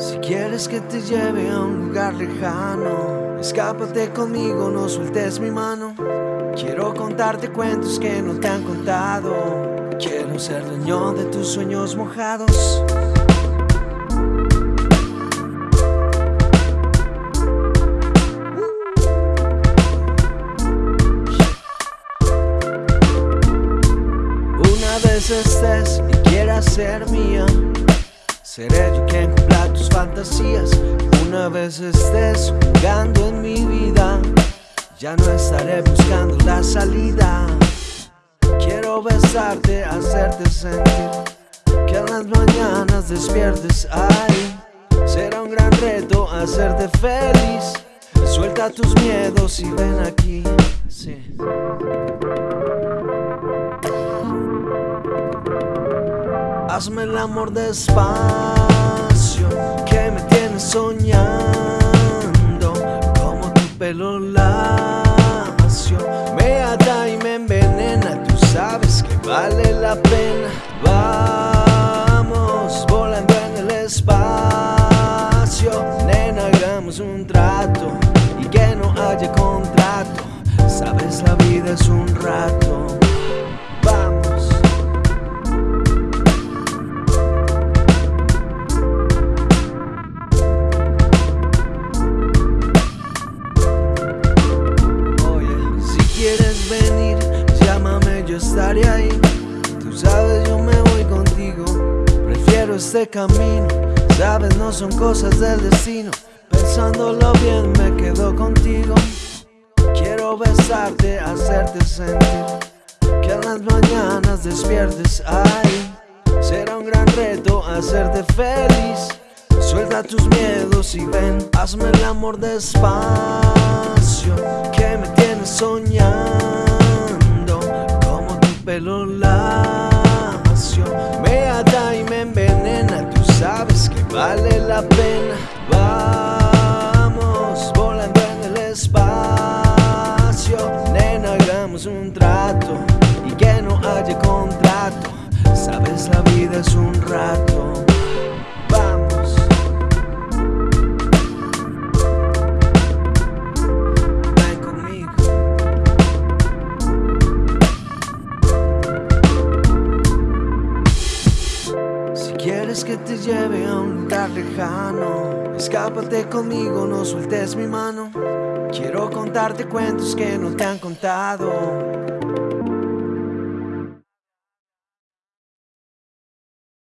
Si quieres que te lleve a un lugar lejano, escápate conmigo, no sueltes mi mano. Quiero contarte cuentos que no te han contado. Quiero ser dueño de tus sueños mojados. Una vez estés y quieras ser mía, seré yo quien tus fantasías. Una vez estés jugando en mi vida, ya no estaré buscando la salida. Quiero besarte, hacerte sentir que en las mañanas despiertes ahí. Será un gran reto hacerte feliz. Suelta tus miedos y ven aquí. Hazme el amor despacio, que me tienes soñando, como tu pelo lacio. Me ata y me envenena, tú sabes que vale la pena. Vamos volando en el espacio, nena, hagamos un trato y que no haya contrato. Sabes, la vida es un rato. Quieres venir, llámame, yo estaré ahí. Tú sabes, yo me voy contigo. Prefiero este camino, sabes, no son cosas del destino. Pensándolo bien, me quedo contigo. Quiero besarte, hacerte sentir que en las mañanas despiertes ahí. Será un gran reto hacerte feliz. Suelta tus miedos y ven, hazme el amor despacio, soñando, como tu pelo lacio. Me ata y me envenena, tú sabes que vale la pena. Vamos volando en el espacio, nena, hagamos un trato y que no haya contrato. Sabes, la vida es un rato. Quieres que te lleve a un lugar lejano, escápate conmigo, no sueltes mi mano. Quiero contarte cuentos que no te han contado.